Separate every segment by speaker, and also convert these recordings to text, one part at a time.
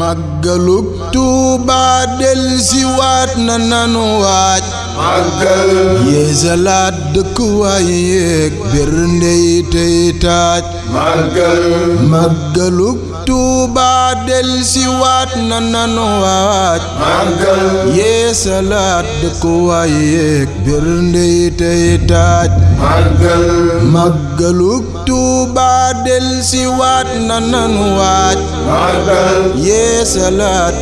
Speaker 1: màggalug Tuubaa del na nanu waaj màggal yeesalaat dëkkuwaay yeeg berndey tey taaj màggal màggalug Tuubaa si waat na nanu waaj màggal yeesalaat dëkkuwaay yeeg berndey tey taaj màggal màggalug Tuuba del si waat na nanu waaj yeesalaat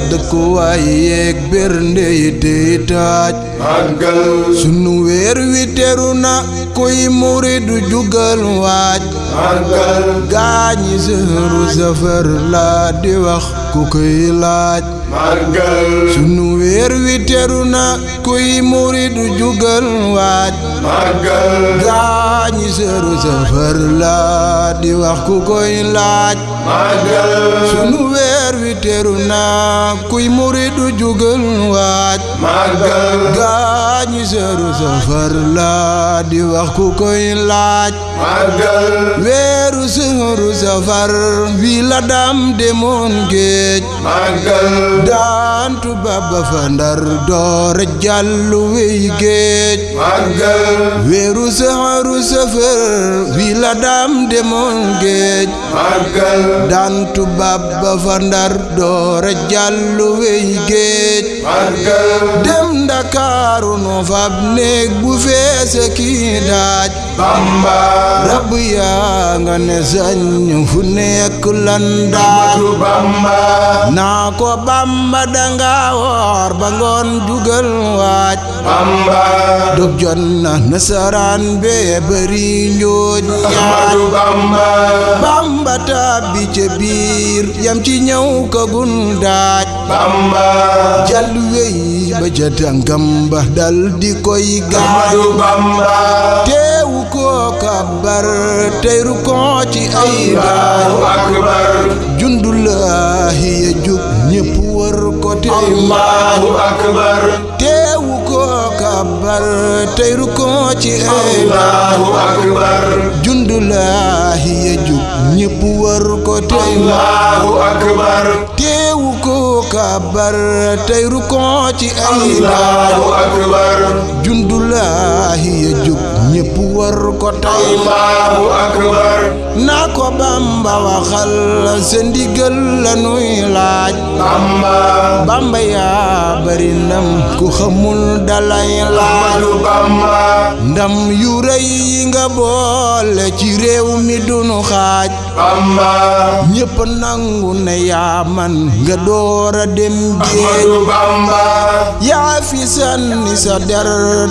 Speaker 1: sunu weer wi teru na kuy muridu jugal waaj gaañi sëhru safar laa di wax ku koy laaj weer wi teru na kuy la di wax ku koy laaj màggal sunu weer wi teru na kuy muridu jugal waaj ñi seeru safar la di wax ku koy laaj màggal weeru seeru safar bi la dam demoon géej màggal daantu baba fa ndar doore jàllu wey géej màggal weeru seeru sëfër wi la daam demoon géej màggal daan tubaab ba fa ndar doora jàllu wey géej màggal dem ndakaaru no fab néeg bu feesa kii daaj bamba rab yaa nga ne sañ fu nekk lan daaj bamba naa ko bamba danga ba ngoon jugal waaj Bamba dog jot na nasaraan bee bari njooj Bamba tàbbi ca biir yam ci ñëw kagun daaj Bamba jàll wey ba ca tànkam dal di koy gaaj Ahmadu Bamba teewu ko kabar teyru ko ci ay daaj akbar ya jub ñépp wër ko tey Allahu akbar akbar tey rukkoo ci ay allahu akbar jundulaahi ya jub ñépp wër ko tey allahu akbar kabar tey rukon ci ay allahu akbar jundulaahi ya jóg ñépp war ko tey allahu akbar naa ko bamba waxal sa ndigal la laaj bamba bamba yaa bari ndam ku xamul dalay laaj ndam yu rëy yi nga boole ci réew mi dunu xaaj Bamba ñëpp nangu ne yaa man nga door a dem géej yaa fi sànni sa der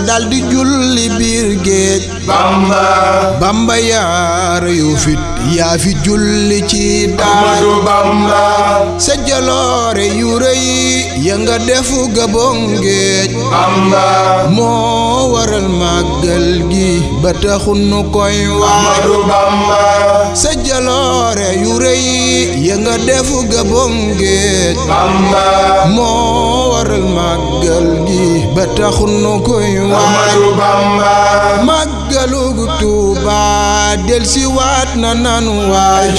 Speaker 1: daldi julli biir géej Bamba yaa reyu yaa fi julli ci daaj sa jaloore yu rëy ya nga defu gabon géej Bamba moo waral màggal gi ba taxu nu koy wax sa jaloore yu rëy ya nga def gabom géej Bamba moo waral màggal gi ba taxu nu koy waaj Bamba màggalugu Tuuba del si waat na nanu waaj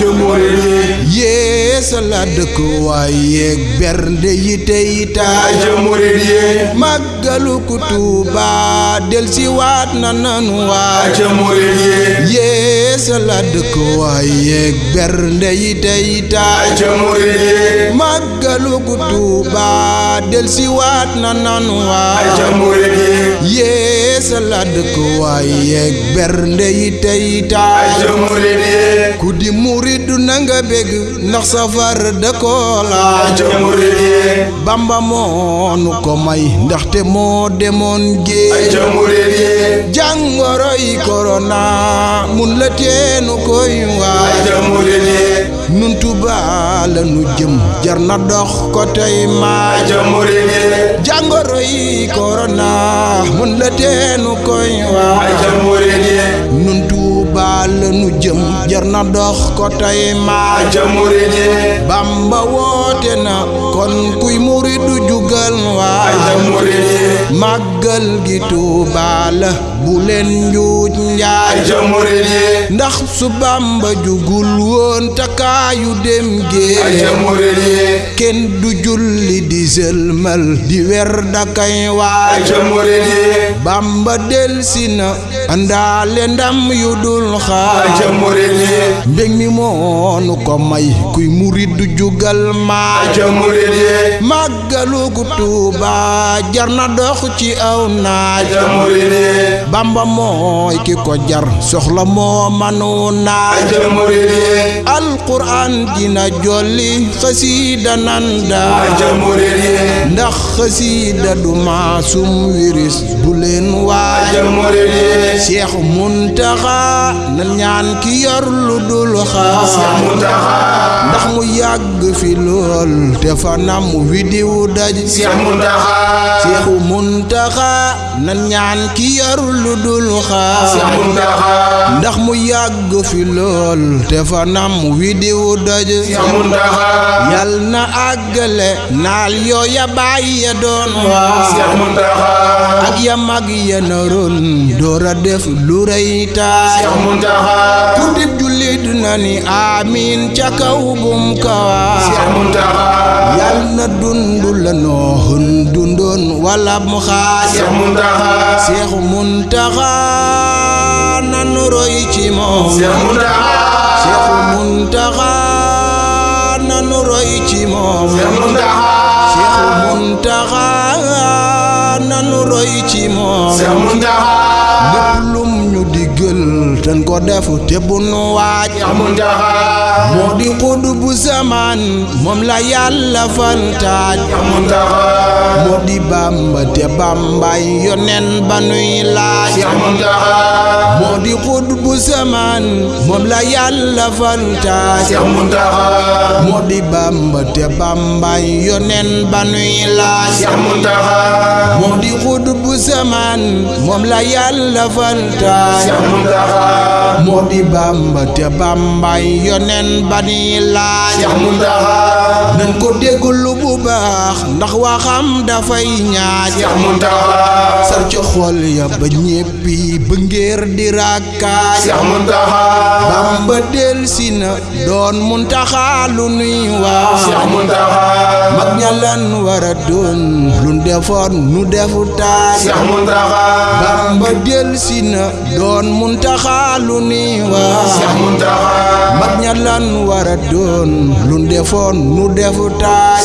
Speaker 1: yée yeesalaat dëkkuwaay yeeg bernde yi tey taaj murid yee màggalu ku Tuuba delsi waat na nanu waaj murid yee yeesalaat dëkkuwaay yeeg bernde yi tey taaj murid yee màggalu gu Tuuba del si waat na nanu waay yeesa la dëkk waay yeeg bernde yi tey taay ku di murid nanga bég ndax safar dëkkoo laaj Bamba moo nu ko may ndaxte moo demoon géej jàngoro yi korona mun la teenu koy waay nun Tuubaa la nu jëm jar na dox ko tey maa jàngoro yi korona mun la teenu koy waa nun Tuuba lanu jëm na dox ko woote na kon kuy murid du jugal waa ca murid yi màggal gi Tuuba la bu leen njuuj njaay ndax su Bamba jugul woon takaayu dem gee kenn du julli di sëlmal di wer dakay waa ca murid yi delsi na andaale ndam yu dul dul xaar ja murid mi moonu ko may kuy murid jugal maa ja murid yi màggalu gu tuuba jar na dox ci aw naaj ja murid bamba mooy ki ko jar soxla moo manu naaj ja murid yi alquran dina jolli xasida nan daa ja ndax xasida du maasum wiris bu leen waajal murid cheikh muntaxa nan ñaan ki yor lu dul xaar ndax mu yàgg fi lool te fanam wi diw daj seexu muntaxa ki ndax mu yàgg fi lool te fanam wi diw daj yal na àggale naal yooya bàyyi ya doon waa ya mag ya doora def lu rëy taay ku dib jullit na ni amiin ca kaw bum kawaa yal na dundu la nooxun dundoon wala mu xaaj Seex Muntaxa nanu roy ci moom Seex Muntaxa nanu roy ci moom Seex Muntaxa nanu roy ci moom lépp lum ñu diggal ten ko te bu nu moo di xud bu zaman moom la yàlla fantaaj moo di bàmba te bàmbaay yonen ba nuy laaj moo di xud bu zaman moom la yàlla fantaaj moo di bàmba te bàmbaay yonen ba nuy laaj lafal taay moo di bàmba te bàmbay yonen ba ni laaj nan ko déggulu bax ndax waxam fay ñaaj sar ci xol ya ba ñeppi ba ngeer di bam ba del sina doon Muntaha lu nuy Muntaha mag ñalan wara doon lu defoon nu defu bam ba del sina doon Muntaha lu nuy Muntaha mag ñalan wara doon lu defoon nu defu taaj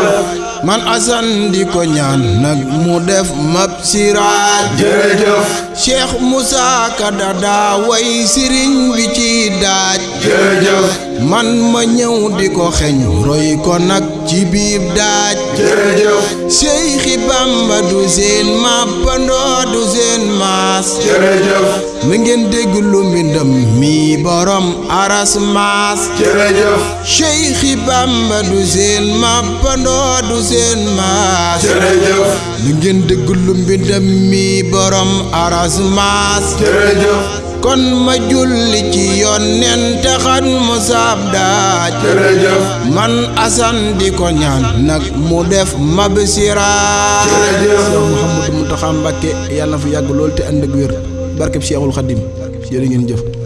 Speaker 1: man asan di ko ñaan nag mu def mab siraat jërëjëf cheikh Moussa Ka daa way bi ci daaj. jërëjëf. man ma ñëw di ko xeñ roy ko nag ci biir daaj. jërëjëf. Cheikhi Bamba du seen ngeen dégg lu mbindam mi borom aras maas. jërëjëf. Cheikhi Bamba du seen ngeen dégg lu mbindam mi borom aras. Casamance kon ma julli ci yonent taxat mu saab daaj man asan di ko ñaan nag mu def ma bisiraat jërëjëf Mouhamadou Mountakha Mbacké yàlla na fi yàgg lool te ànd ak wér barkeb Cheikhul Khadim ngeen jëf